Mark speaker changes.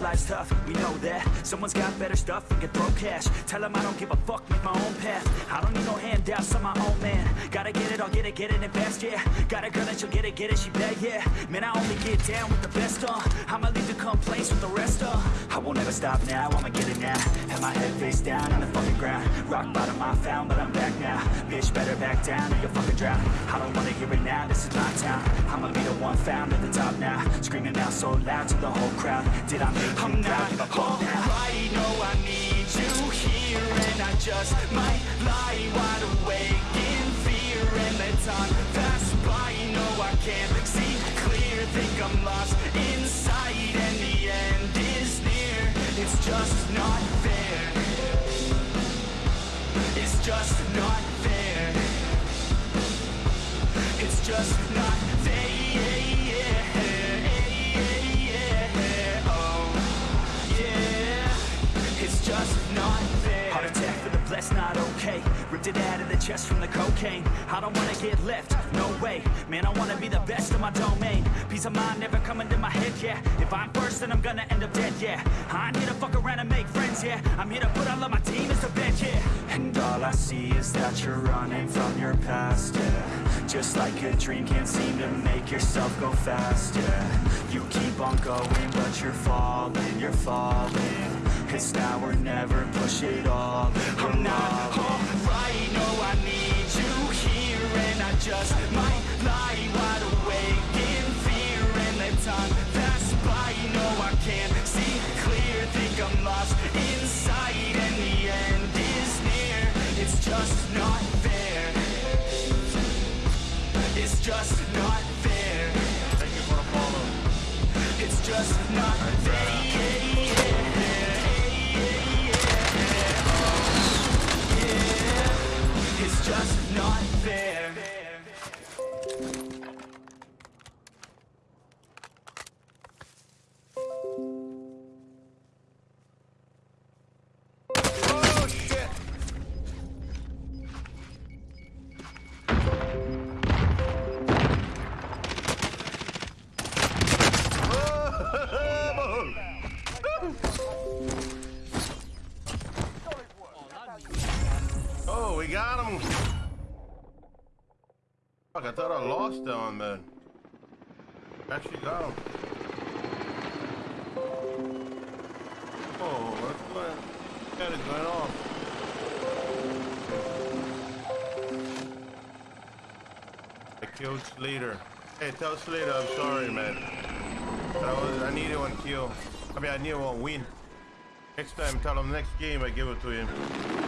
Speaker 1: life's tough, we know that. Someone's got better stuff and can throw cash. Tell them I don't give a fuck, make my own path. I don't need no handouts, I'm my own man. Gotta get it, I'll get it, get it and fast, yeah. Got a girl that she'll get it, get it, she bad, yeah. Man, I only get down with the best, uh. I'ma leave the complaints with the rest, uh. I won't ever stop now, I'ma get it now. Have my head face down on the fucking ground. Rock bottom I found, but I'm back now. Bitch, better back down or you'll fucking drown. I don't wanna hear it now, this is my town I'ma be the one found so loud to the whole crowd. Did I make you
Speaker 2: I'm not alright, no I need you here And I just might lie wide awake in fear And let time pass by, no I can't see clear. Think I'm lost inside and the end is near. It's just not fair. It's just not fair. It's just not
Speaker 1: the blessed, not okay. Ripped it out of the chest from the cocaine. I don't wanna get left, no way. Man, I wanna be the best in my domain. Peace of mind never coming to my head, yeah. If I'm first, then I'm gonna end up dead, yeah. I ain't here to fuck around and make friends, yeah. I'm here to put all of my team as a bench, yeah. And all I see is that you're running from your past, yeah. Just like a dream, can't seem to make yourself go fast, yeah. You keep on going, but you're falling, you're falling. It's now or never, push it all
Speaker 2: just not fair. It's just not fair.
Speaker 3: Thank you for the follow.
Speaker 2: It's just not fair
Speaker 3: got him. Fuck, I thought I lost that one, man. Actually got him. Oh, what's going What is going on? I killed Slater. Hey, tell Slater I'm sorry, man. That was I needed one kill. I mean, I needed one win. Next time, tell him next game I give it to him.